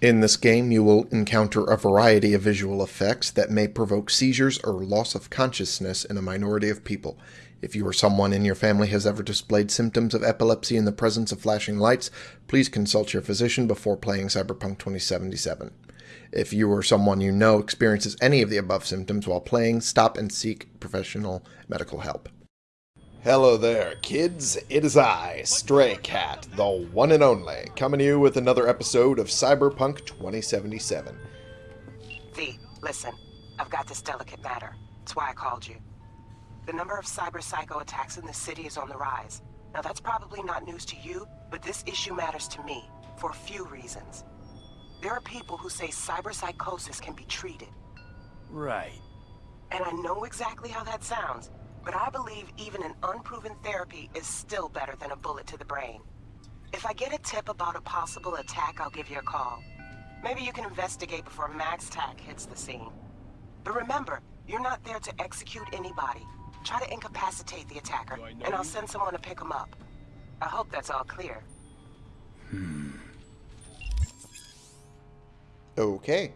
In this game, you will encounter a variety of visual effects that may provoke seizures or loss of consciousness in a minority of people. If you or someone in your family has ever displayed symptoms of epilepsy in the presence of flashing lights, please consult your physician before playing Cyberpunk 2077. If you or someone you know experiences any of the above symptoms while playing, stop and seek professional medical help. Hello there, kids. It is I, Stray Cat, the one and only, coming to you with another episode of Cyberpunk 2077. V, listen. I've got this delicate matter. That's why I called you. The number of cyber psycho attacks in the city is on the rise. Now that's probably not news to you, but this issue matters to me, for a few reasons. There are people who say cyber psychosis can be treated. Right. And I know exactly how that sounds, but I believe even an unproven therapy is still better than a bullet to the brain. If I get a tip about a possible attack, I'll give you a call. Maybe you can investigate before MaxTac hits the scene. But remember, you're not there to execute anybody. Try to incapacitate the attacker, and I'll send someone to pick him up. I hope that's all clear. Hmm. Okay.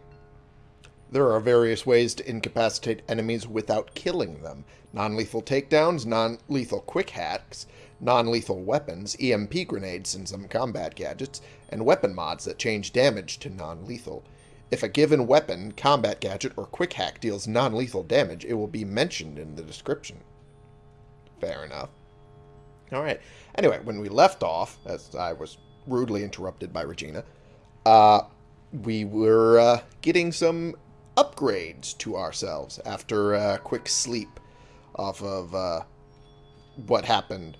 There are various ways to incapacitate enemies without killing them. Non-lethal takedowns, non-lethal quick hacks, non-lethal weapons, EMP grenades and some combat gadgets, and weapon mods that change damage to non-lethal. If a given weapon, combat gadget, or quick hack deals non-lethal damage, it will be mentioned in the description. Fair enough. Alright. Anyway, when we left off, as I was rudely interrupted by Regina, uh, we were uh, getting some upgrades to ourselves after a quick sleep off of uh, what happened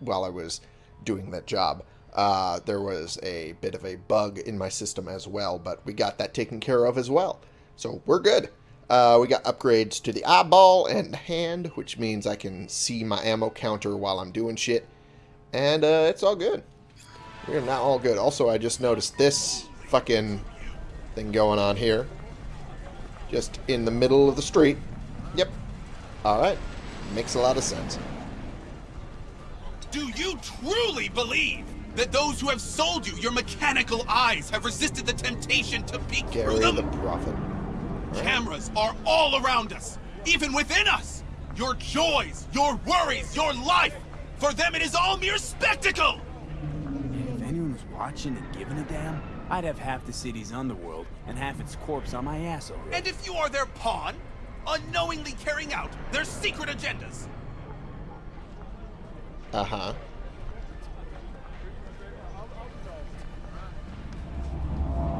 while I was doing that job. Uh, there was a bit of a bug in my system as well, but we got that taken care of as well. So we're good. Uh, we got upgrades to the eyeball and hand, which means I can see my ammo counter while I'm doing shit. And uh, it's all good. We're not all good. Also, I just noticed this fucking thing going on here. Just in the middle of the street. Yep. Alright. Makes a lot of sense. Do you truly believe that those who have sold you your mechanical eyes have resisted the temptation to peek Garry through them? the Prophet. Cameras are all around us, even within us. Your joys, your worries, your life. For them, it is all mere spectacle. If anyone was watching and giving a damn, I'd have half the city's underworld and half its corpse on my ass already. And if you are their pawn, unknowingly carrying out their secret agendas, Uh-huh.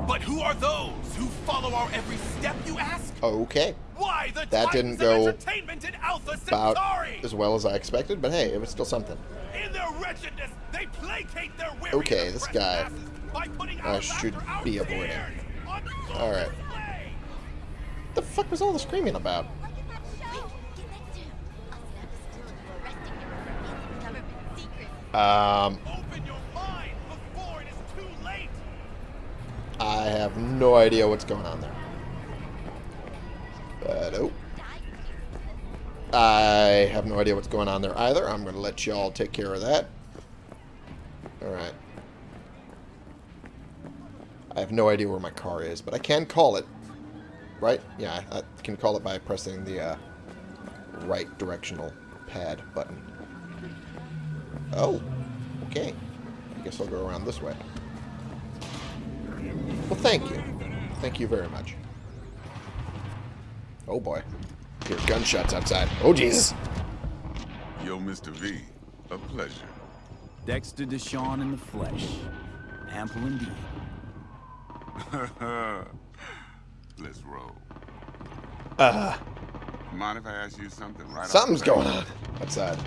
but who are those who follow our every step? You ask. Okay. Why the That didn't go entertainment in Alpha About as well as I expected, but hey, it was still something. In their wretchedness, they placate their weary Okay, this guy masses by putting I should be avoiding. tears on the All right. The fuck was all the screaming about? Um. I have no idea what's going on there. But oh. I have no idea what's going on there either. I'm going to let y'all take care of that. Alright. I have no idea where my car is, but I can call it. Right? Yeah, I, I can call it by pressing the uh, right directional pad button. Oh, okay. I guess I'll go around this way. Well, thank you. Thank you very much. Oh boy. Hear gunshots outside. Oh Jesus. Yo, Mr. V, a pleasure. Dexter DeShawn in the flesh. Ample indeed. Let's roll. Uh, Mind if I ask you something right off something's the going on outside.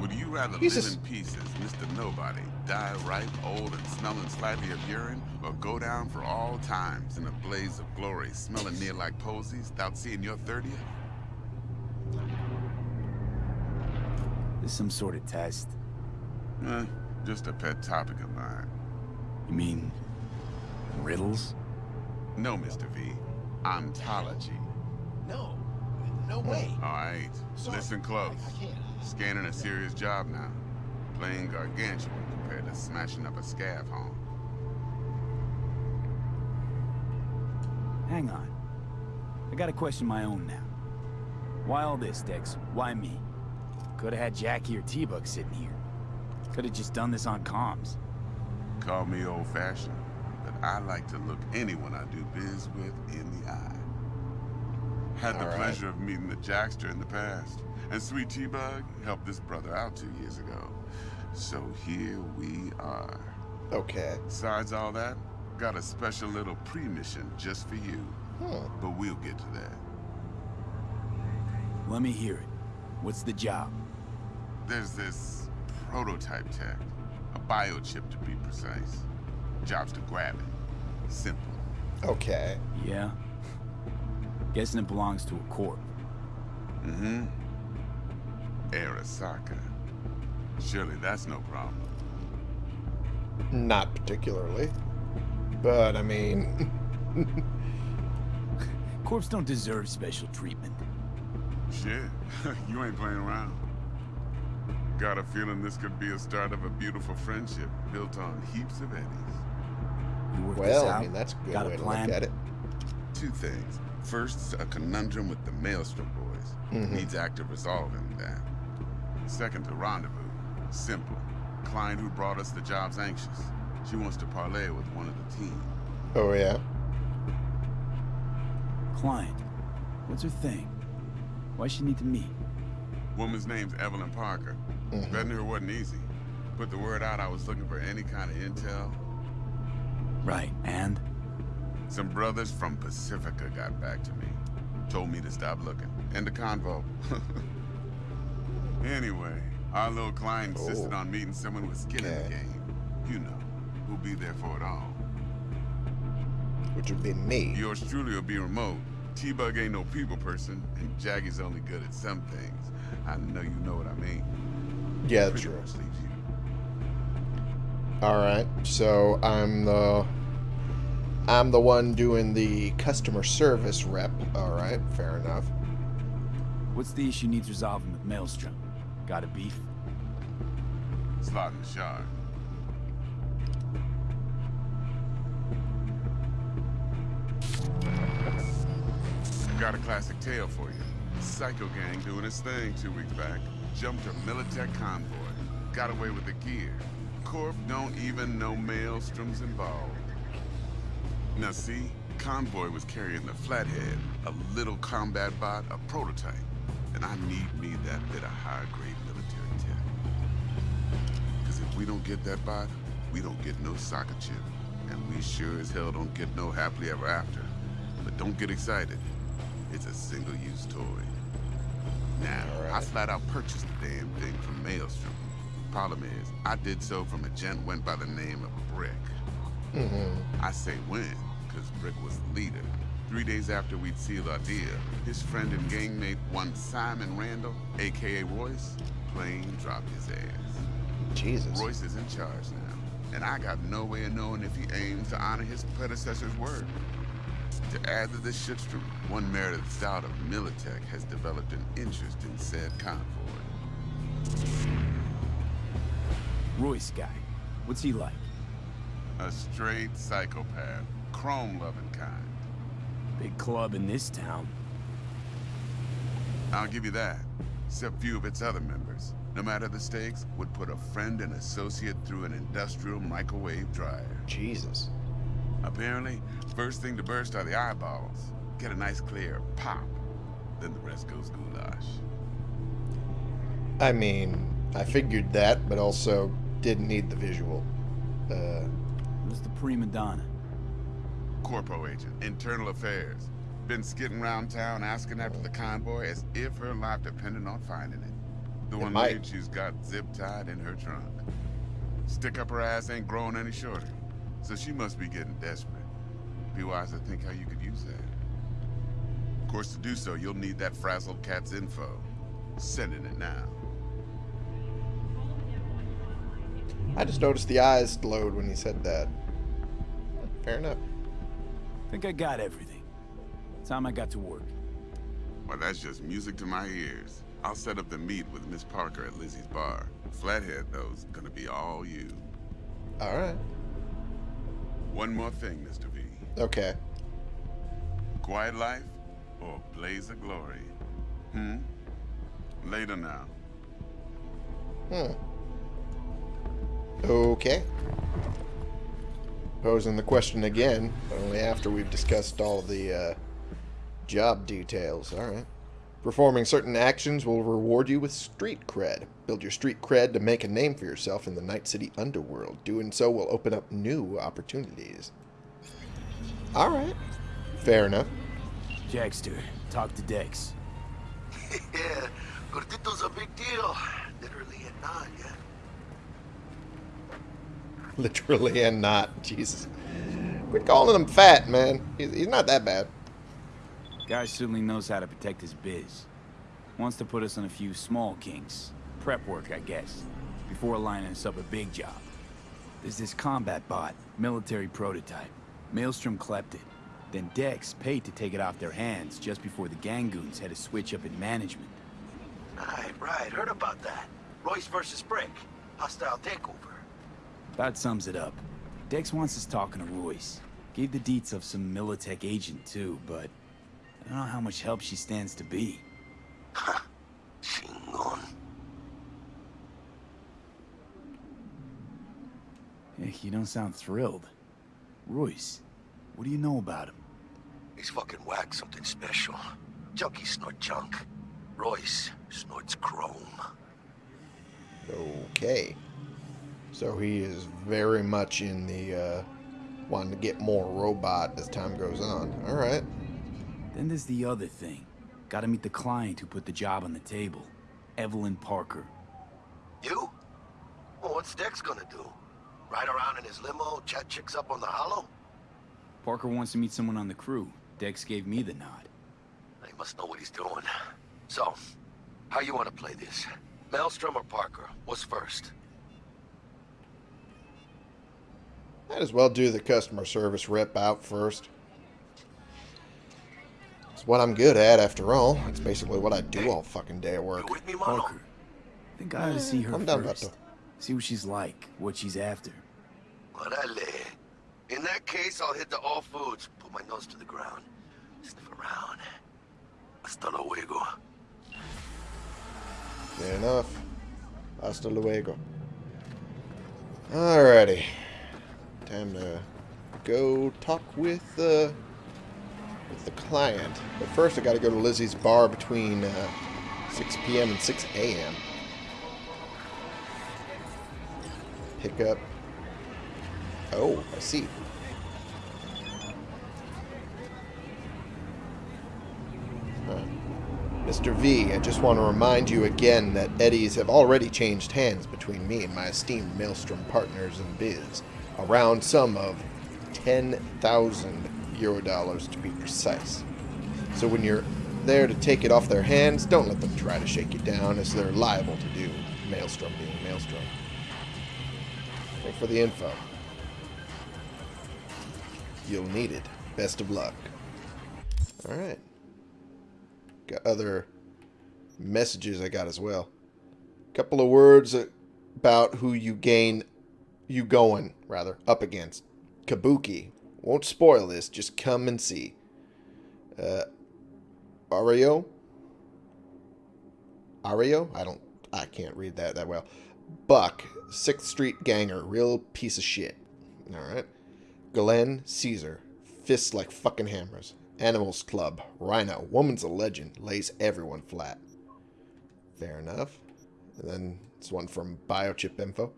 Would you rather Jesus. live in pieces, Mr. Nobody, die ripe, old, and smelling slightly of urine, or go down for all times in a blaze of glory, smelling near like posies, without seeing your 30th? This some sort of test. Eh, just a pet topic of mine. You mean riddles? No, Mr. V. Ontology. No, no way. All right, Sorry, listen close. I, I can't. Scanning a serious job now. Playing gargantuan compared to smashing up a scav home. Hang on. I gotta question my own now. Why all this, Dex? Why me? Could've had Jackie or T-Bug sitting here. Could've just done this on comms. Call me old-fashioned, but I like to look anyone I do biz with in the eye. Had the All right. pleasure of meeting the Jackster in the past, and Sweet T-Bug helped this brother out two years ago. So here we are. Okay. Besides all that, got a special little pre-mission just for you. Huh. But we'll get to that. Let me hear it. What's the job? There's this prototype tech, a biochip to be precise. Job's to grab it. Simple. Okay. Yeah? Guessing it belongs to a corp. Mm-hmm. Arasaka. Surely that's no problem. Not particularly. But, I mean... Corps don't deserve special treatment. Shit, you ain't playing around. Got a feeling this could be a start of a beautiful friendship built on heaps of eddies. You work this well, out? I mean, that's a good Got way a to plan? look at it. Two things. First, a conundrum with the Maelstrom boys. Mhm. Needs active resolving that. Second, a rendezvous. Simple. Client who brought us the job's anxious. She wants to parlay with one of the team. Oh, yeah? Client. What's her thing? Why she need to meet? Woman's name's Evelyn Parker. Mhm. Vetting her wasn't easy. Put the word out I was looking for any kind of intel. Right, and? Some brothers from Pacifica got back to me. Told me to stop looking. End the convo. anyway, our little client insisted Oh. on meeting someone with skin in the game. You know, who'll be there for it all. Which would be me. Yours truly will be remote. T-Bug ain't no people person, and Jackie's only good at some things. I know you know what I mean. Yeah, Pretty true. much leaves you. Alright, so I'm the... I'm the one doing the customer service rep. Alright, fair enough. What's the issue needs resolving with Maelstrom? Got a beef? Slot in the shard. Got a classic tale for you. Psycho gang doing its thing two weeks back. Jumped a Militech convoy. Got away with the gear. Corp don't even know Maelstrom's involved. Now see, convoy was carrying the Flathead, a little combat bot, a prototype. And I need me that bit of high-grade military tech. Because if we don't get that bot, we don't get no soccer chip. And we sure as hell don't get no happily ever after. But don't get excited. It's a single-use toy. Now, I Alright. flat out purchased the damn thing from Maelstrom. Problem is, I did so from a gent went by the name of Brick. hmm I say when, because Brick was the leader. Three days after we'd sealed our deal, his friend and gangmate, one Simon Randall, aka Royce, plain dropped his ass. Jesus. Royce is in charge now, and I got no way of knowing if he aims to honor his predecessor's word. To add to this shitstorm, one Meredith Stout of Militech has developed an interest in said convoy. Royce guy. What's he like? A straight psychopath, chrome-loving kind. Big club in this town. I'll give you that. Except few of its other members, no matter the stakes, would put a friend and associate through an industrial microwave dryer. Jesus. Apparently, first thing to burst are the eyeballs. Get a nice clear pop. Then the rest goes goulash. I mean, I figured that, but also didn't need the visual. Uh, Who's the prima donna? Corpo agent, internal affairs. Been skidding around town asking after the convoy as if her life depended on finding it. The It one might. lead she's got zip-tied in her trunk. Stick up her ass ain't growing any shorter, so she must be getting desperate. Be wise to think how you could use that. Of course, to do so, you'll need that frazzled cat's info. Sending it now. I just noticed the eyes glowed when he said that. Fair enough. Think I got everything. Time I got to work. Well, that's just music to my ears. I'll set up the meet with Miss Parker at Lizzie's bar. Flathead, though's gonna be all you. Alright. One more thing, Mr. V. Okay. quiet life or a blaze of glory? Hmm? Later now. Hmm. Okay. Posing the question again, but only after we've discussed all the uh, job details. Alright. Performing certain actions will reward you with street cred. Build your street cred to make a name for yourself in the Night City underworld. Doing so will open up new opportunities. Alright. Fair enough. Jackster, talk to Dex. yeah, Gordito's a big deal. Literally and not, yeah. Literally and not. Jesus. Quit calling him fat, man. He's, he's not that bad. Guy certainly knows how to protect his biz. Wants to put us on a few small kinks. Prep work, I guess. Before lining us up a big job. There's this combat bot, military prototype. Maelstrom clept it. Then Dex paid to take it off their hands just before the Gangoons had a switch up in management. Right, right. Heard about that. Royce versus Brick. Hostile takeover. That sums it up. Dex wants us talking to Royce. Gave the deets of some Militech agent too, but I don't know how much help she stands to be. Chingon. Eh, You don't sound thrilled. Royce, what do you know about him? He's fucking whack something special. Junkie snort junk. Royce snorts chrome. Okay. So he is very much in the, uh, wanting to get more robot as time goes on. Alright. Then there's the other thing. Gotta meet the client who put the job on the table. Evelyn Parker. You? Well, what's Dex gonna do? Ride around in his limo, chat chicks up on the holo? Parker wants to meet someone on the crew. Dex gave me the nod. He must know what he's doing. So, how you want to play this? Maelstrom or Parker? What's first? Might as well do the customer service rep out first. It's what I'm good at, after all. It's basically what I do all fucking day at work. You with me, Mano? Parker. I think I ought to see her I'm down, first. Vato. See what she's like, what she's after. Orale. In that case, I'll hit the all foods, put my nose to the ground, sniff around. Hasta luego. Fair enough. Hasta luego. Alrighty. Time to go talk with, uh, with the client. But first I gotta go to Lizzie's bar between, uh, 6 p.m. and 6 a.m. Pick up... Oh, I see. Mr. V, I just want to remind you again that eddies have already changed hands between me and my esteemed Maelstrom partners in biz. A round sum of 10,000 euro dollars to be precise. So when you're there to take it off their hands, don't let them try to shake you down as they're liable to do, Maelstrom being Maelstrom. Thanks for the info. You'll need it. Best of luck. Alright. Got other messages I got as well. A Couple of words about who you gain, you going, rather, up against. Kabuki. Won't spoil this, just come and see. Uh, Ario? Ario? I don't, I can't read that that well. Buck, 6th Street Ganger, real piece of shit. Alright. Glen Caesar, fists like fucking hammers. Animals Club, Rhino, woman's a legend, lays everyone flat. Fair enough. And then this one from Biochip Info.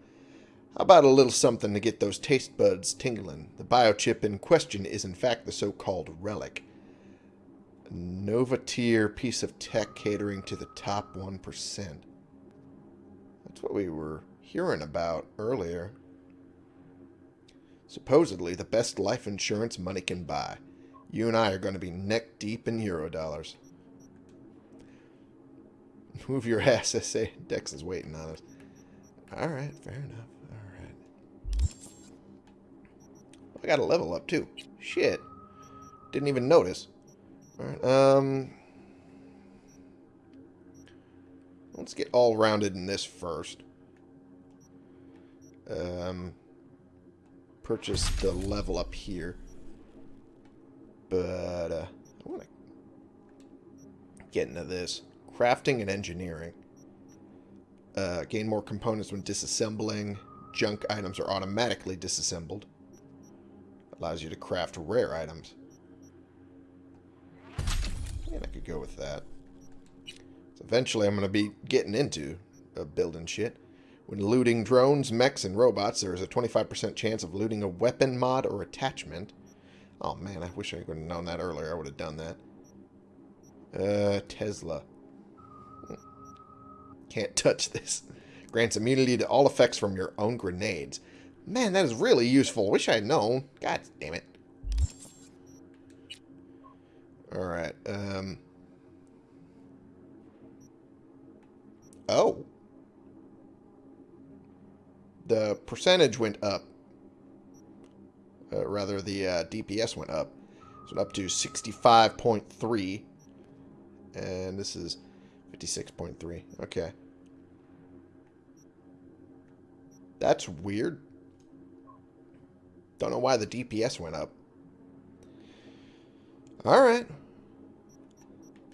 About a little something to get those taste buds tingling? The biochip in question is in fact the so-called relic. A Nova piece of tech catering to the top 1%. That's what we were hearing about earlier. Supposedly the best life insurance money can buy. You and I are going to be neck deep in euro dollars. Move your ass, I say. Dex is waiting on us. Alright, fair enough. Got a level up, too. Shit. Didn't even notice. Alright, um... Let's get all rounded in this first. Um... Purchase the level up here. But, uh, I want to get into this. Crafting and engineering. Uh, gain more components when disassembling. Junk items are automatically disassembled. Allows you to craft rare items. And I could go with that. So eventually I'm going to be getting into uh, building shit. When looting drones, mechs, and robots, there is a 25% chance of looting a weapon mod or attachment. Oh man, I wish I would have known that earlier. I would have done that. Uh, Tesla. Can't touch this. Grants immunity to all effects from your own grenades. Man, that is really useful. Wish I had known. God damn it. Alright, um... Oh. The percentage went up. Uh, rather, the uh, DPS went up. So up to 65.3. And this is 56.3. Okay. That's weird. Don't know why the DPS went up. Alright.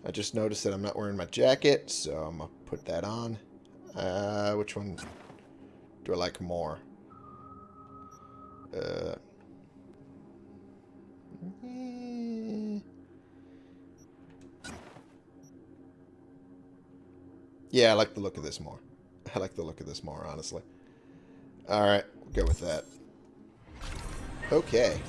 I just noticed that I'm not wearing my jacket, so I'm going to put that on. Uh, which one do I like more? Uh, yeah, I like the look of this more. I like the look of this more, honestly. Alright, we'll go with that. Okay.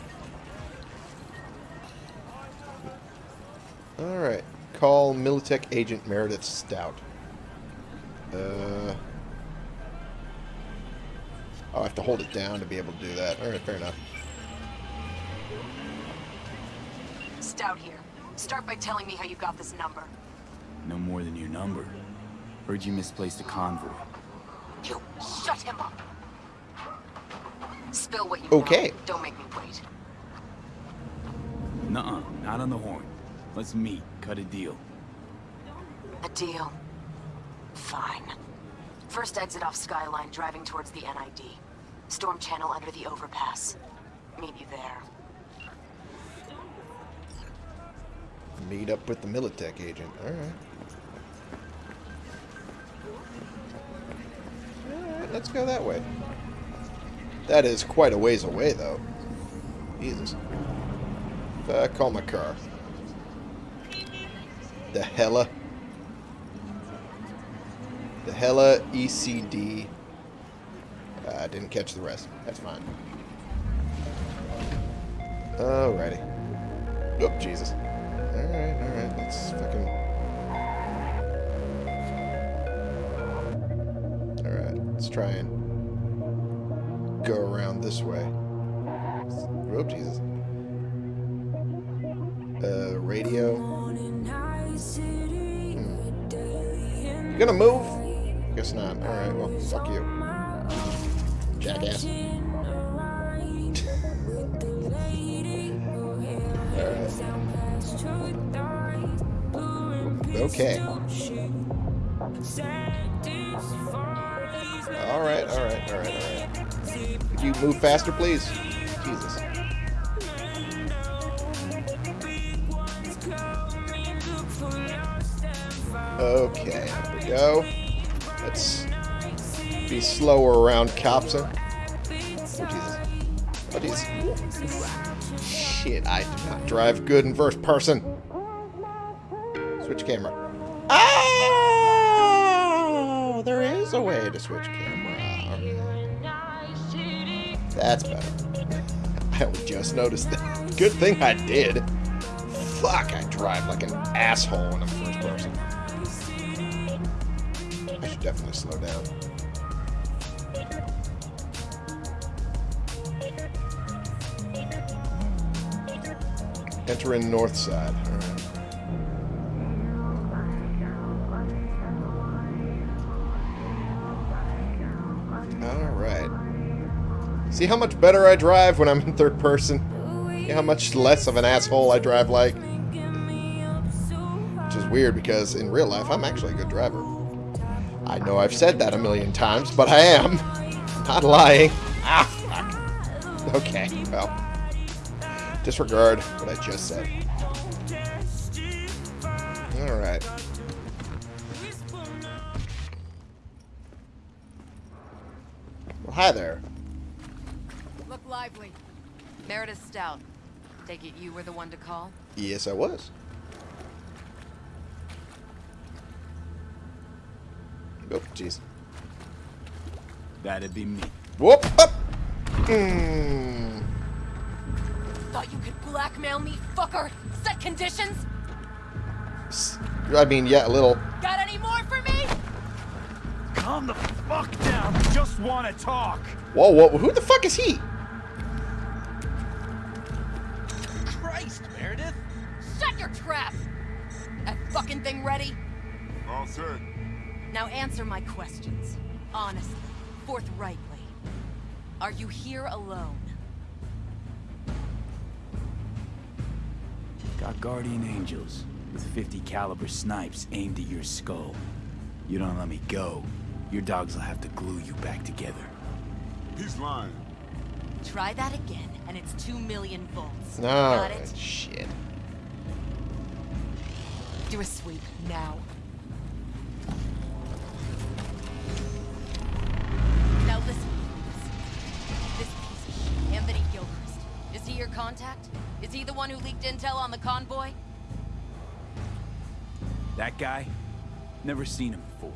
Alright. Call Militech Agent Meredith Stout. Uh... Oh, I have to hold it down to be able to do that. Alright, fair enough. Stout here. Start by telling me how you got this number. No more than your number. Heard you misplaced a convoy. You shut him up. Spill what you Okay. know. Don't make me wait. Nuh-uh, not on the horn. Let's meet, cut a deal. A deal. Fine. First exit off Skyline, driving towards the NID. Storm channel under the overpass. Meet you there. Meet up with the Militech agent. Alright. Alright, let's go that way. That is quite a ways away, though. Jesus. Uh, call my car. The Hella. The Hella ECD. Uh, I didn't catch the rest. That's fine. Alrighty. Oh, Jesus. Alright, alright. Let's fucking... Alright, let's try and this way. Oh, Jesus. Uh, radio. Hmm. You gonna move? Guess not. Alright, well, fuck you. Jackass. Okay. Move faster, please? Jesus. Okay, here we go. Let's be slower around cops. huh? Oh, Jesus. Oh, Jesus. Shit, I do not drive good in first person. Switch camera. Oh! There is a way to switch camera. That's better. I just noticed that. Good thing I did. Fuck, I drive like an asshole in a first person. I should definitely slow down. Enter in north side. Alright. See how much better I drive when I'm in third person? See how much less of an asshole I drive like? Which is weird because in real life, I'm actually a good driver. I know I've said that a million times, but I am. Not lying. Ah, fuck. Okay, well. Disregard what I just said. Alright. Well, hi there. Meredith Stout. Take it you were the one to call? Yes, I was. Oh, jeez. That'd be me. Whoop! Up! Mm. Thought you could blackmail me, fucker? Set conditions? S- I mean, yeah, a little. Got any more for me? Calm the fuck down. Just want to talk. Whoa, whoa, who the fuck is he? Forthrightly. Are you here alone? Got guardian angels with 50 caliber snipes aimed at your skull. You don't let me go, your dogs will have to glue you back together. He's lying. Try that again, and it's two million volts. Got Alright, it? shit. Do a sweep, now. Now leaked intel on the convoy? That guy? Never seen him before.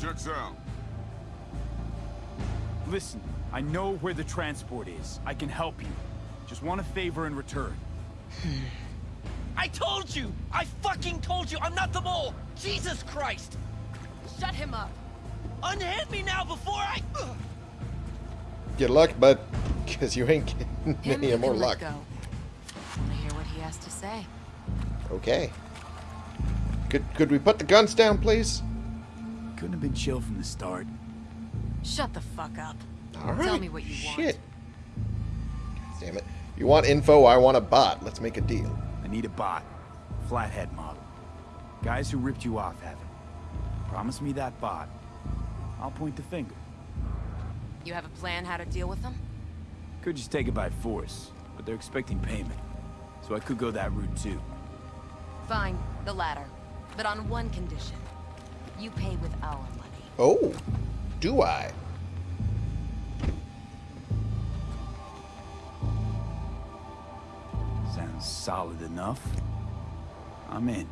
Checks out. Listen, I know where the transport is. I can help you. Just want a favor in return. I told you! I fucking told you! I'm not the mole! Jesus Christ! Shut him up. Unhand me now before I... Ugh. Good luck, bud. Because you ain't getting Him any more luck. Go. Wanna hear what he has to say? Okay. Could could we put the guns down, please? Couldn't have been chill from the start. Shut the fuck up. All right. Tell me what you want. Shit. God damn it. You want info, I want a bot. Let's make a deal. I need a bot. Flathead model. Guys who ripped you off have it. Promise me that bot. I'll point the finger. You have a plan how to deal with them? Could just take it by force, but they're expecting payment. So I could go that route too. Fine, the latter. But on one condition. You pay with our money. Oh, do I? Sounds solid enough. I'm in.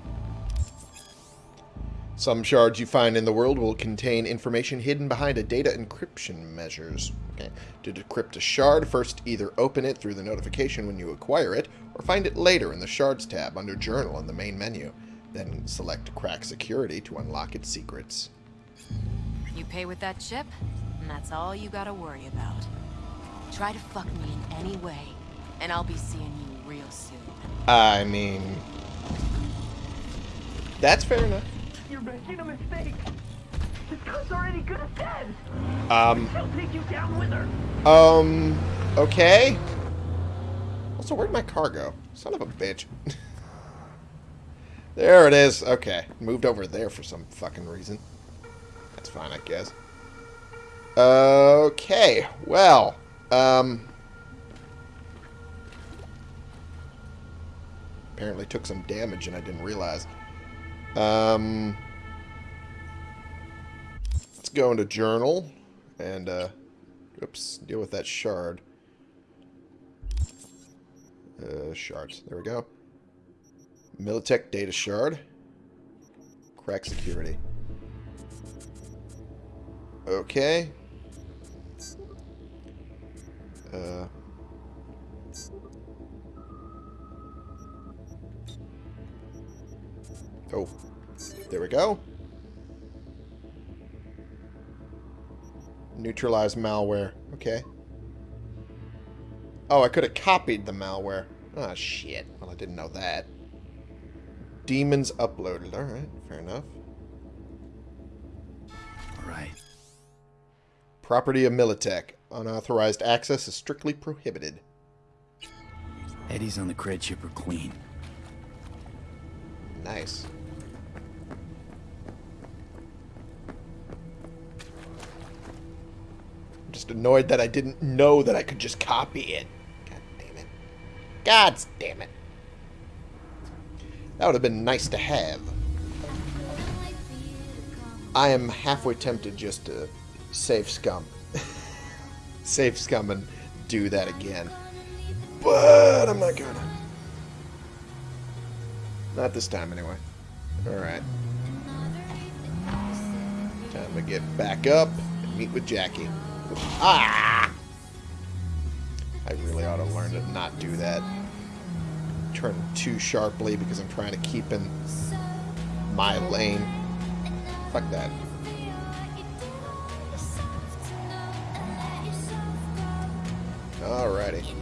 Some shards you find in the world will contain information hidden behind a data encryption measures. Okay. To decrypt a shard, first either open it through the notification when you acquire it, or find it later in the Shards tab under Journal in the main menu. Then select Crack Security to unlock its secrets. You pay with that chip, and that's all you gotta worry about. Try to fuck me in any way, and I'll be seeing you real soon. I mean... That's fair enough. You're making a mistake! This cunt's already good as dead! Um, She'll take you down with her! um, okay. Also, where'd my car go? Son of a bitch. there it is. Okay. Moved over there for some fucking reason. That's fine, I guess. Okay. Well, um... Apparently took some damage and I didn't realize. Um... Let's go into journal and, uh... Oops, deal with that shard. Uh, shards. There we go. Militech data shard. Crack security. Okay. Uh. Oh. There we go. Neutralize malware. Okay. Oh, I could have copied the malware. Ah, shit. Well, I didn't know that. Daemons uploaded. Alright, fair enough. Alright. Property of Militech. Unauthorized access is strictly prohibited. Eddie's on the cred chip are clean. Nice. I'm just annoyed that I didn't know that I could just copy it. God damn it. God damn it. That would have been nice to have. I am halfway tempted just to save scum. save scum and do that again. But I'm not gonna. Not this time, anyway. Alright. Time to get back up and meet with Jackie. Ah! I really ought to learn to not do that. Turn too sharply because I'm trying to keep in my lane. Fuck that. Alrighty. Here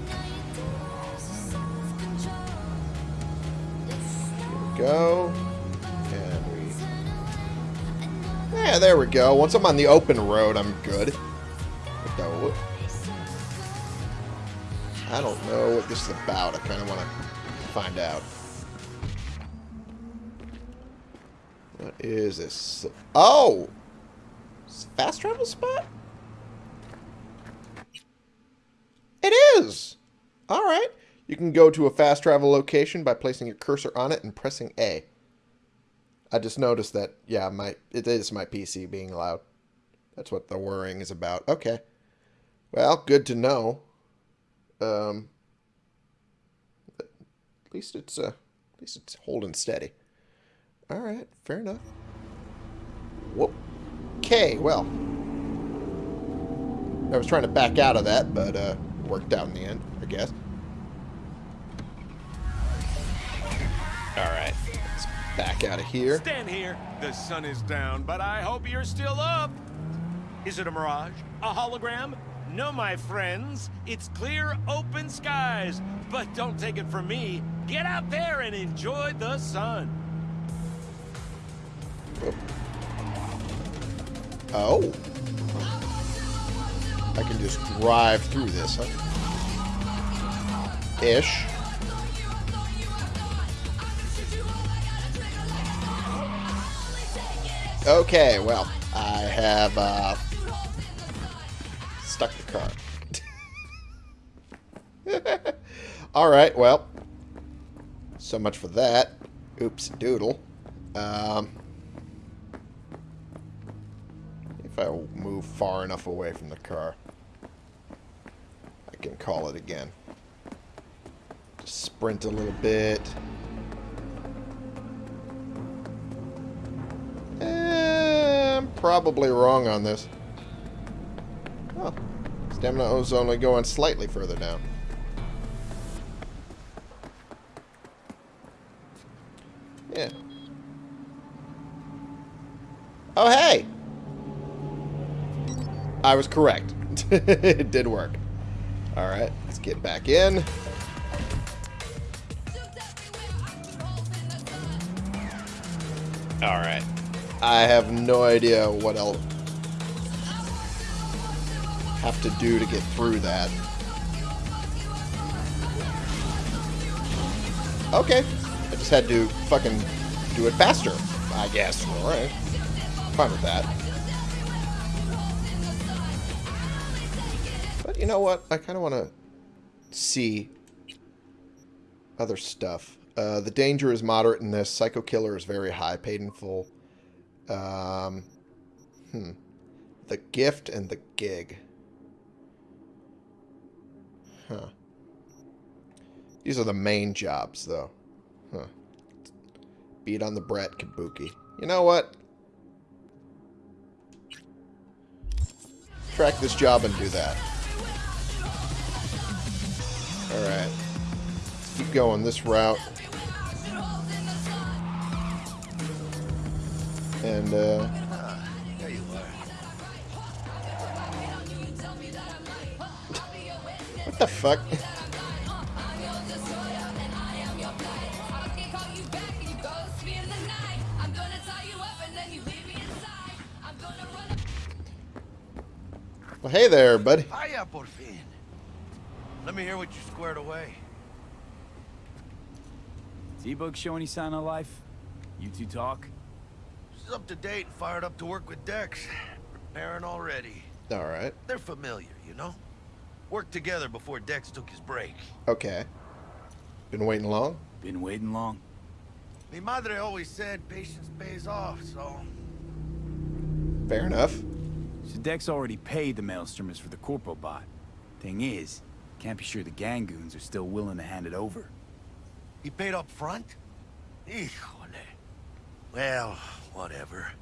we go. And we... Yeah, there we go. Once I'm on the open road, I'm good. I don't know what this is about. I kind of want to find out. What is this? Oh! Fast travel spot? It is! Alright. You can go to a fast travel location by placing your cursor on it and pressing A. I just noticed that, yeah, my it is my PC being loud. That's what the worrying is about. Okay. Well, good to know. Um, at least it's uh, at least it's holding steady. All right, fair enough. Whoop. Okay, well, I was trying to back out of that, but uh, worked out in the end, I guess. All right, let's back out of here. Stand here. The sun is down, but I hope you're still up. Is it a mirage? A hologram? No, my friends. It's clear, open skies. But don't take it from me. Get out there and enjoy the sun. Oh. I can just drive through this, huh? Ish. Okay, well, I have uh, stuck the car. Alright, well, so much for that. Oops, doodle. Um, if I move far enough away from the car, I can call it again. Just sprint a little bit. Eh, I'm probably wrong on this. Stamina is only going slightly further down. Yeah. Oh, hey! I was correct. it did work. Alright, let's get back in. Alright. I have no idea what I'll have to do to get through that. Okay. I just had to fucking do it faster, I guess. Alright. Fine with that. But you know what? I kind of want to see other stuff. Uh, the danger is moderate in this. Psycho Killer is very high, paid in full. Um, hmm. The gift and the gig. Huh. These are the main jobs, though. Huh. Beat on the Brat Kabuki. You know what? Track this job and do that. Alright. Keep going this route. And, uh... what the fuck? Well, hey there, buddy. Hiya, por fin. Let me hear what you squared away. T-Bug show any sign of life? You two talk? She's up to date and fired up to work with Dex. Preparing already. Alright. They're familiar, you know? Worked together before Dex took his break. Okay. Been waiting long? Been waiting long? Mi madre always said patience pays off, so... Fair enough. So Dex already paid the maelstromers for the Corpo bot. Thing is, can't be sure the Gangoons are still willing to hand it over. He paid up front? Híjole. Well, whatever.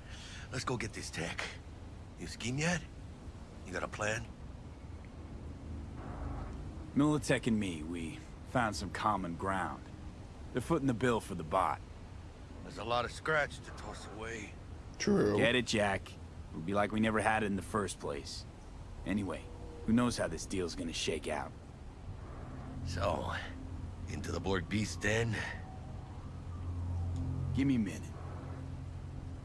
Let's go get this tech. You scheme yet? You got a plan? Militech and me, we found some common ground. They're footing the bill for the bot. There's a lot of scratch to toss away. True. Get it, Jack. It would be like we never had it in the first place. Anyway, who knows how this deal's gonna shake out. So, into the Borg Beast den? Give me a minute.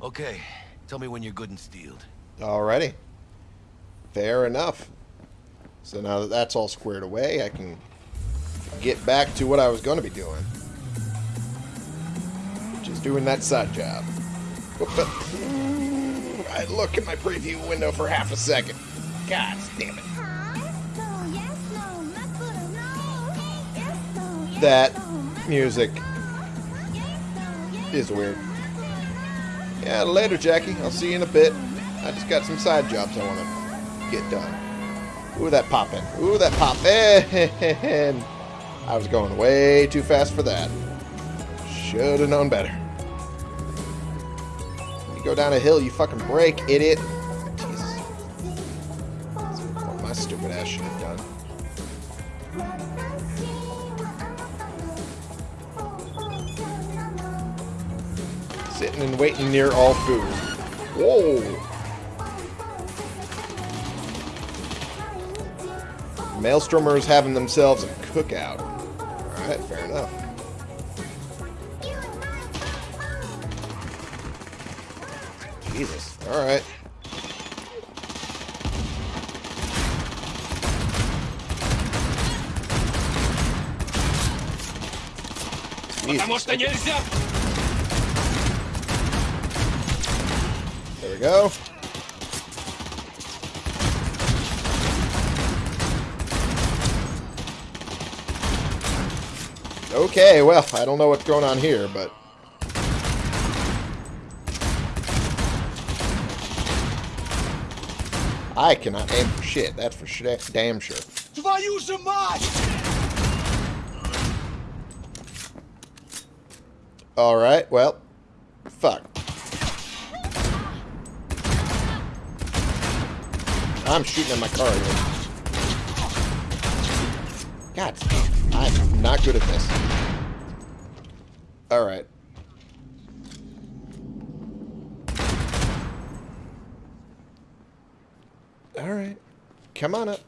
Okay, tell me when you're good and steeled. Alrighty. Fair enough. So now that that's all squared away, I can get back to what I was going to be doing. Just doing that side job. I look at my preview window for half a second. God damn it. That music is weird. Yeah, later, Jackie. I'll see you in a bit. I just got some side jobs I want to get done. Ooh, that poppin'. Ooh, that poppin'. I was going way too fast for that. Should have known better. You go down a hill, you fucking brake, idiot. Jesus. What my stupid ass should have done. Sitting and waiting near all food. Whoa! Maelstromers having themselves a cookout. Alright, fair enough. Jesus. Alright. There we go. Okay, well, I don't know what's going on here, but... I cannot aim for shit, that's for sh damn sure. Alright, well, fuck. I'm shooting at my car again. God damn. I'm not good at this. Alright. Alright. Come on up.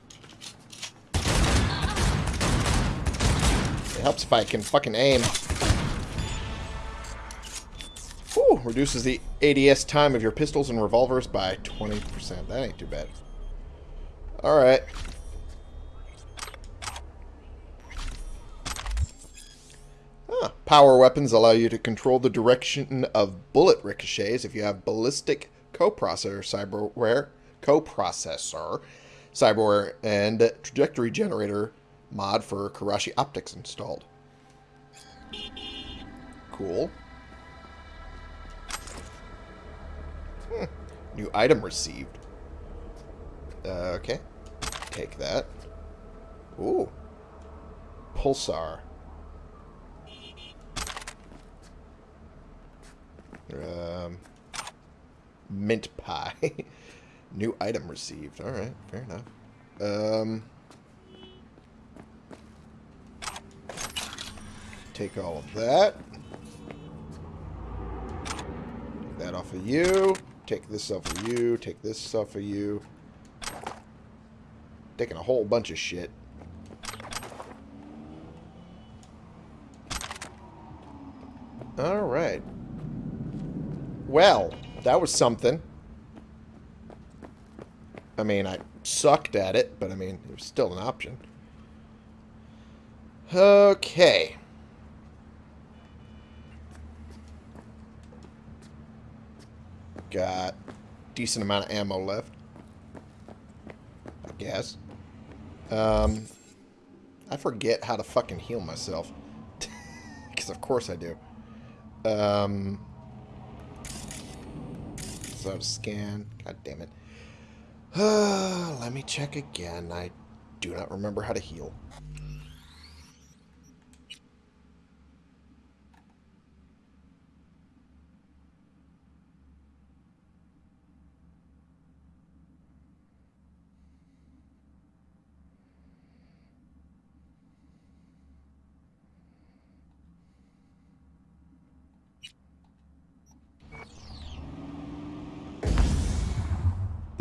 It helps if I can fucking aim. Whew, reduces the ADS time of your pistols and revolvers by 20%. That ain't too bad. Alright. Ah, power weapons allow you to control the direction of bullet ricochets if you have ballistic coprocessor cyberware, coprocessor, cyberware, and trajectory generator mod for Kiroshi optics installed. Cool. Hmm. New item received. Uh, okay. Take that. Ooh. Pulsar. Um, mint pie. New item received. Alright, fair enough. Um, take all of that. Take that off of you. Take this off of you. Take this off of you. Taking a whole bunch of shit. Alright. Well, that was something. I mean, I sucked at it, but I mean, it was still an option. Okay. Got decent amount of ammo left. I guess. Um, I forget how to fucking heal myself. Because of course I do. Um, so to scan. God damn it. let me check again. I do not remember how to heal.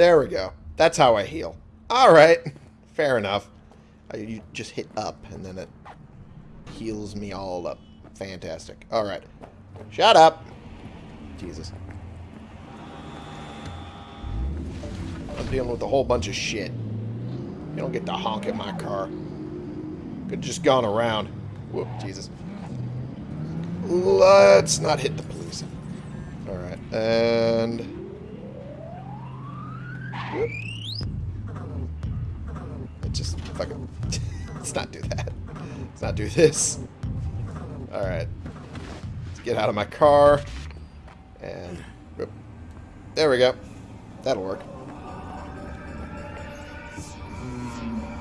There we go. That's how I heal. Alright. Fair enough. I, you just hit up, and then it heals me all up. Fantastic. Alright. Shut up! Jesus. I'm dealing with a whole bunch of shit. You don't get to honk at my car. Could just gone around. Whoop, Jesus. Let's not hit the police. Alright, and... Let's just fucking... Let's not do that. Let's not do this. Alright. Let's get out of my car. And... Whoop. There we go. That'll work.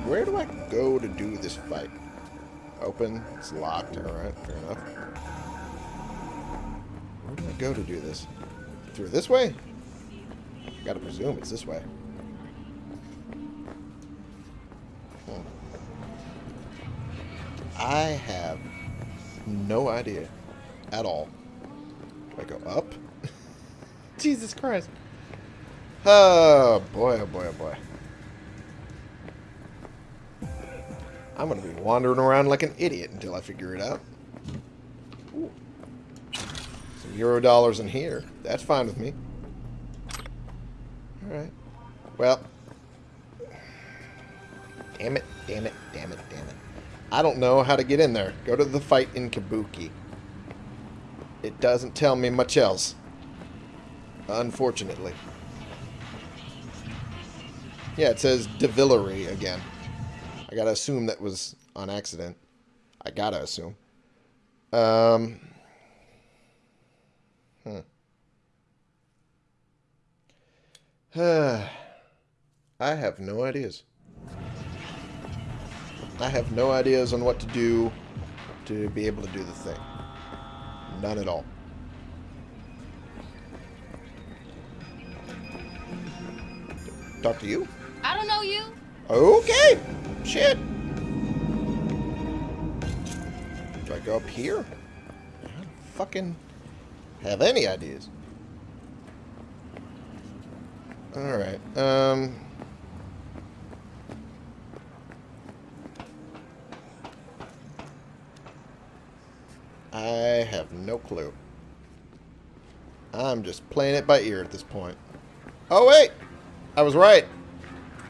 Where do I go to do this fight? Open. It's locked. Alright, fair enough. Where do I go to do this? Through this way? I gotta presume it's this way. I have no idea at all. Do I go up? Jesus Christ. Oh, boy, oh, boy, oh, boy. I'm going to be wandering around like an idiot until I figure it out. Some euro dollars in here. That's fine with me. Alright. Well. Damn it, damn it, damn it. I don't know how to get in there. Go to the fight in Kabuki. It doesn't tell me much else. Unfortunately. Yeah, it says Devillery again. I gotta assume that was on accident. I gotta assume. Um. Hmm. I have no ideas. I have no ideas on what to do to be able to do the thing. None at all. Talk to you? I don't know you. Okay. Shit. Do I go up here? I don't fucking have any ideas. Alright. Um... I have no clue. I'm just playing it by ear at this point. Oh, wait! I was right.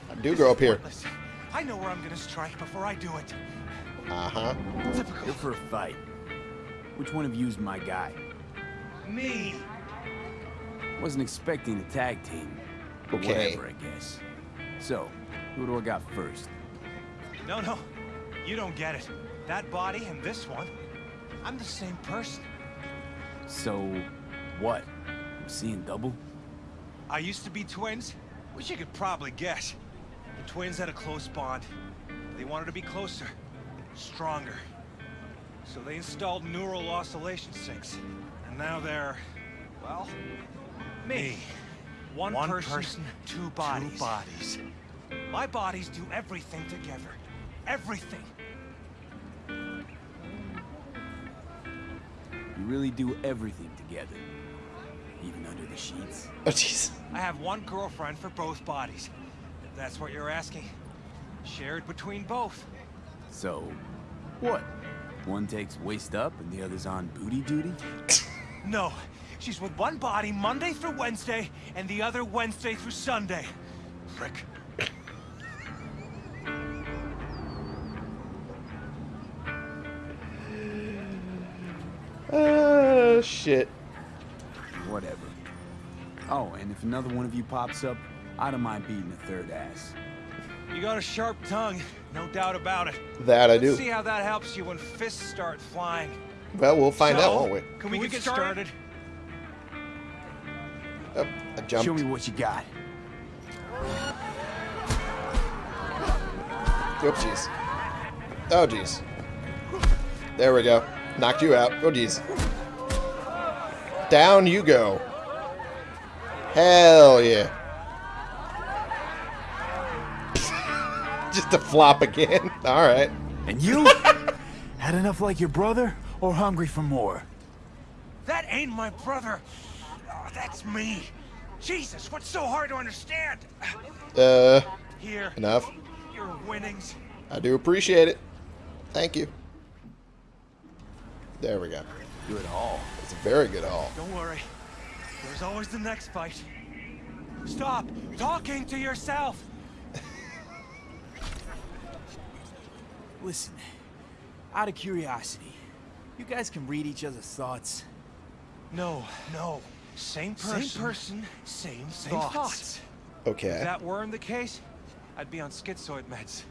I do grow up here. I know where I'm gonna strike before I do it. Uh-huh. Go for a fight. Which one of you's my guy? Me. Wasn't expecting a tag team. But Okay. whatever, I guess. So, who do I got first? No, no. You don't get it. That body and this one, I'm the same person. So, what? I'm seeing double? I used to be twins, which you could probably guess. The twins had a close bond. They wanted to be closer, stronger. So they installed neural oscillation sinks. And now they're, well, me. One, One person, person, two bodies. Two bodies. My bodies do everything together. Everything. Really do everything together. Even under the sheets? Oh, jeez. I have one girlfriend for both bodies. If that's what you're asking. Shared between both. So, what? One takes waist up and the other's on booty duty? No, she's with one body Monday through Wednesday, and the other Wednesday through Sunday. Frick. Shit. Whatever. Oh, and if another one of you pops up, I don't mind beating a third ass. You got a sharp tongue, no doubt about it. That I Let's do. see how that helps you when fists start flying. Well, we'll find So, out, won't we? Can we, get, started? Oh, I jumped. Show me what you got. Oh, jeez. Oh, jeez. There we go. Knocked you out. Oh, jeez. Down you go. Hell yeah. Just to flop again. Alright. And you? Had enough like your brother, or hungry for more? That ain't my brother. Oh, that's me. Jesus, what's so hard to understand? Uh, Here, enough. your winnings. I do appreciate it. Thank you. There we go. Good haul. It's a very good haul. Don't worry. There's always the next fight. Stop talking to yourself. Listen, out of curiosity, you guys can read each other's thoughts. No, no. Same person. Same person, Same, same thoughts. thoughts. Okay. If that weren't the case, I'd be on schizoid meds.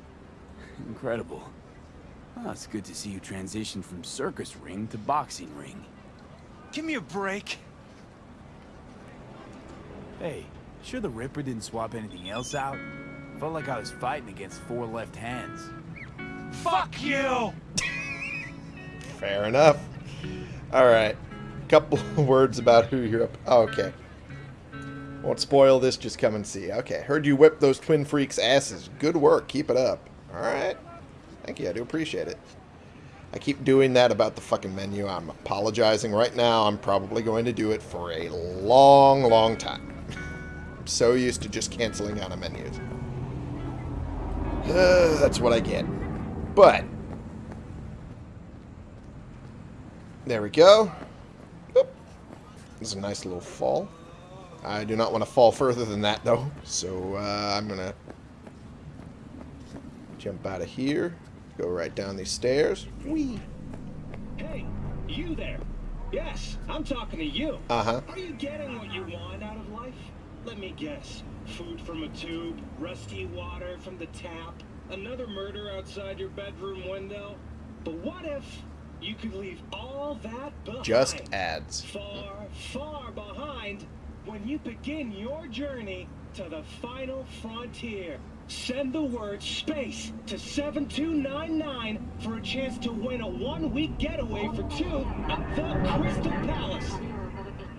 Incredible. Well, it's good to see you transition from circus ring to boxing ring. Give me a break. Hey, sure the Ripper didn't swap anything else out? Felt like I was fighting against four left hands. Fuck you! Fair enough. Alright. Couple words about who you're up. Oh, okay. Won't spoil this, just come and see. Okay. Heard you whip those twin freaks' asses. Good work. Keep it up. Alright. Thank you. I do appreciate it. I keep doing that about the fucking menu. I'm apologizing right now. I'm probably going to do it for a long, long time. I'm so used to just canceling out of menus. Uh, that's what I get. But, there we go. Oop. This is a nice little fall. I do not want to fall further than that, though. So, uh, I'm going to jump out of here. Go right down these stairs. Whee! Hey, you there. Yes, I'm talking to you. Uh-huh. Are you getting what you want out of life? Let me guess. Food from a tube, rusty water from the tap, another murder outside your bedroom window. But what if you could leave all that behind? Just ads. Far, far behind when you begin your journey to the final frontier. Send the word SPACE to 7299 for a chance to win a one-week getaway for two at the Crystal Palace.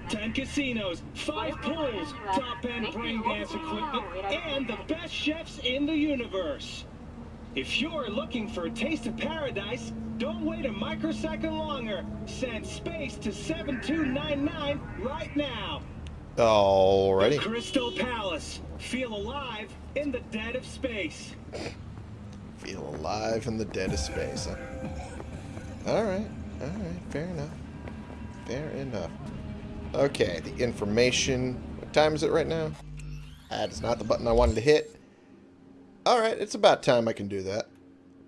10 casinos, 5 pools, top-end brain dance equipment, and the best chefs in the universe. If you're looking for a taste of paradise, don't wait a microsecond longer. Send SPACE to 7299 right now. Alrighty. The Crystal Palace. Feel alive in the dead of space. Feel alive in the dead of space. Huh? Alright. Alright. Fair enough. Fair enough. Okay, the information. What time is it right now? That is not the button I wanted to hit. Alright, it's about time I can do that.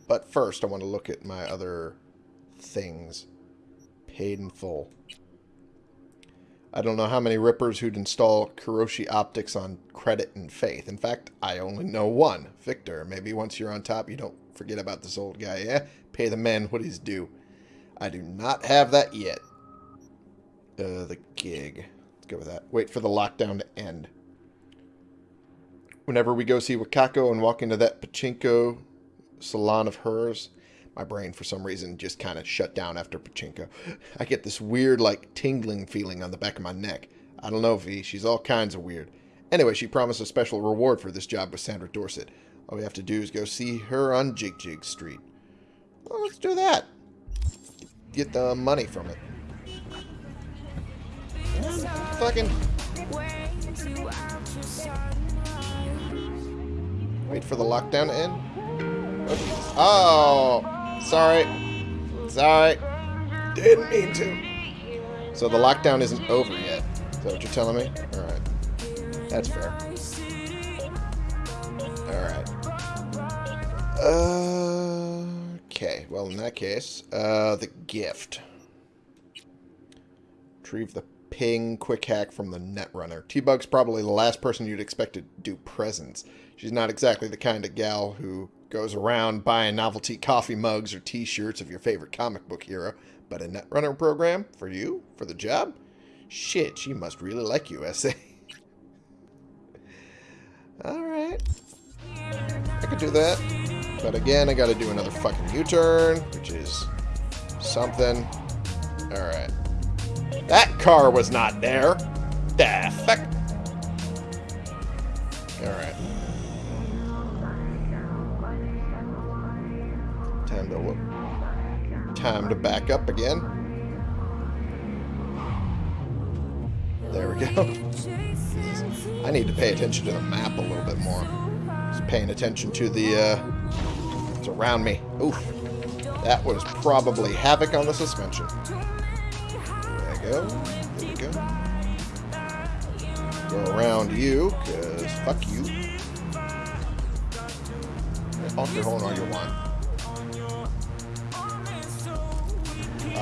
But first, I want to look at my other things. Paid in full. I don't know how many rippers who'd install Kiroshi optics on credit and faith. In fact, I only know one. Victor. Maybe once you're on top, you don't forget about this old guy, yeah? Pay the man what he's due. I do not have that yet. Uh, the gig. Let's go with that. Wait for the lockdown to end. Whenever we go see Wakako and walk into that pachinko salon of hers, my brain, for some reason, just kind of shut down after pachinko. I get this weird, like, tingling feeling on the back of my neck. I don't know, V. She's all kinds of weird. Anyway, she promised a special reward for this job with Sandra Dorset. All we have to do is go see her on Jig Jig Street. Well, let's do that. Get the money from it. Fucking... Wait for the lockdown to end? Oh, sorry. Sorry. Didn't mean to. So the lockdown isn't over yet. Is that what you're telling me? Alright. That's fair. Alright. Okay, well in that case, uh, the gift. Retrieve the ping quick hack from the Netrunner. T-Bug's probably the last person you'd expect to do presents. She's not exactly the kind of gal who goes around buying novelty coffee mugs or t-shirts of your favorite comic book hero. But a Netrunner program? For you? For the job? Shit, she must really like you, SA. Alright. I could do that. But again, I gotta do another fucking U-turn, which is something. Alright. That car was not there. The fuck? Time to. Time to back up again. There we go. I need to pay attention to the map a little bit more. Just paying attention to the, uh, what's around me. Oof. That was probably havoc on the suspension. There we go. There we go. Go around you, because fuck you. Honk your horn all you want.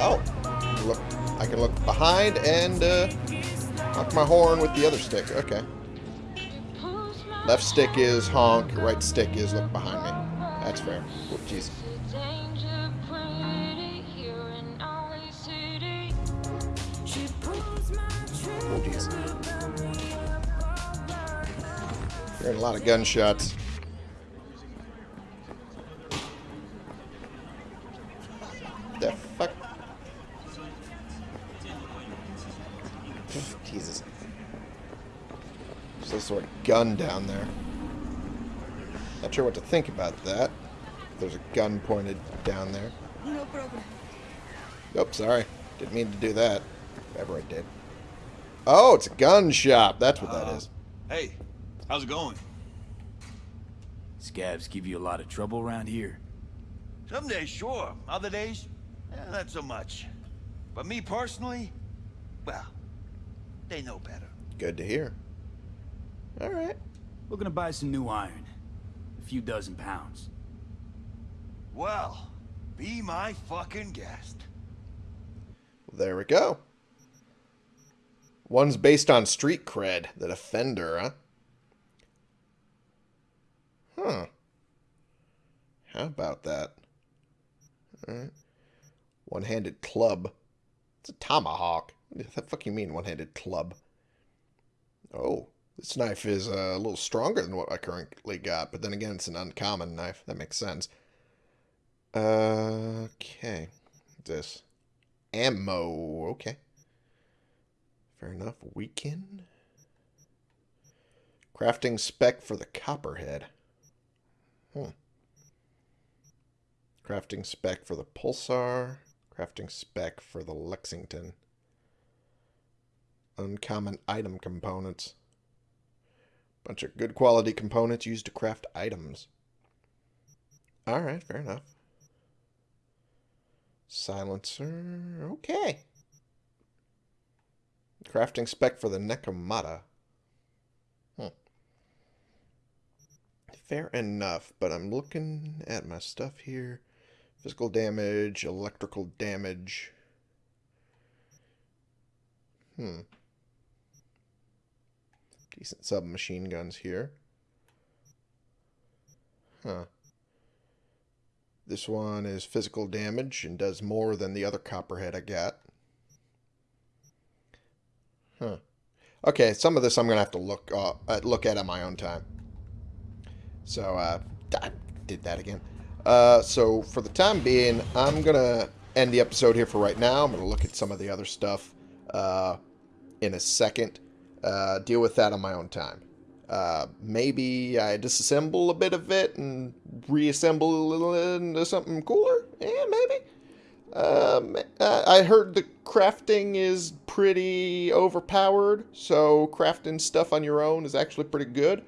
Oh. Look, I can look behind and uh, honk my horn with the other stick. Okay. Left stick is honk, right stick is look behind me. That's fair. Oh, jeez. Oh, jeez. Hearing a lot of gunshots. Gun down there. Not sure what to think about that. There's a gun pointed down there. No problem. Nope, sorry. Didn't mean to do that. Whatever I did. Oh, it's a gun shop. That's what that is. Hey, how's it going? Scavs give you a lot of trouble around here. Some days, sure. Other days, eh, not so much. But me personally, well, they know better. Good to hear. Alright. Looking to buy some new iron. A few dozen pounds. Well, be my fucking guest. There we go. One's based on street cred. The Defender, huh? Huh. How about that? Alright. One-handed club. It's a tomahawk. What the fuck you mean, one-handed club? Oh, this knife is uh, a little stronger than what I currently got, but then again, it's an uncommon knife. That makes sense. Uh, okay. This. Ammo. Okay. Fair enough. Weaken. Crafting spec for the Copperhead. Hmm. Crafting spec for the Pulsar. Crafting spec for the Lexington. Uncommon item components. Bunch of good quality components used to craft items. Alright, fair enough. Silencer. Okay. Crafting spec for the Nekomata. Hmm. Fair enough, but I'm looking at my stuff here. Physical damage, electrical damage. Hmm. Decent submachine guns here. Huh. This one is physical damage and does more than the other copperhead I got. Huh. Okay, some of this I'm going to have to look uh, look at on my own time. So, uh, I did that again. Uh, so, for the time being, I'm going to end the episode here for right now. I'm going to look at some of the other stuff uh, in a second. Uh, deal with that on my own time. Uh, maybe I disassemble a bit of it and reassemble it into something cooler? Yeah, maybe. Um, I heard the crafting is pretty overpowered, so crafting stuff on your own is actually pretty good.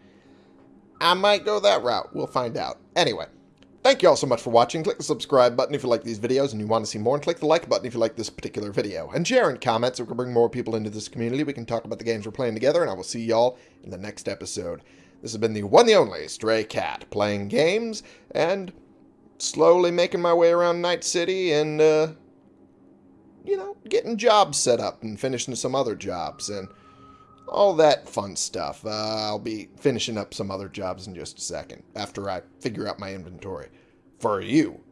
I might go that route. We'll find out. Anyway, thank you all so much for watching. Click the subscribe button if you like these videos and you want to see more, and click the like button if you like this particular video. And share and comment so we can bring more people into this community. We can talk about the games we're playing together, and I will see y'all in the next episode. This has been the one the only Stray Cat, playing games and slowly making my way around Night City and, uh, you know, getting jobs set up and finishing some other jobs and all that fun stuff. Uh, I'll be finishing up some other jobs in just a second after I figure out my inventory for you.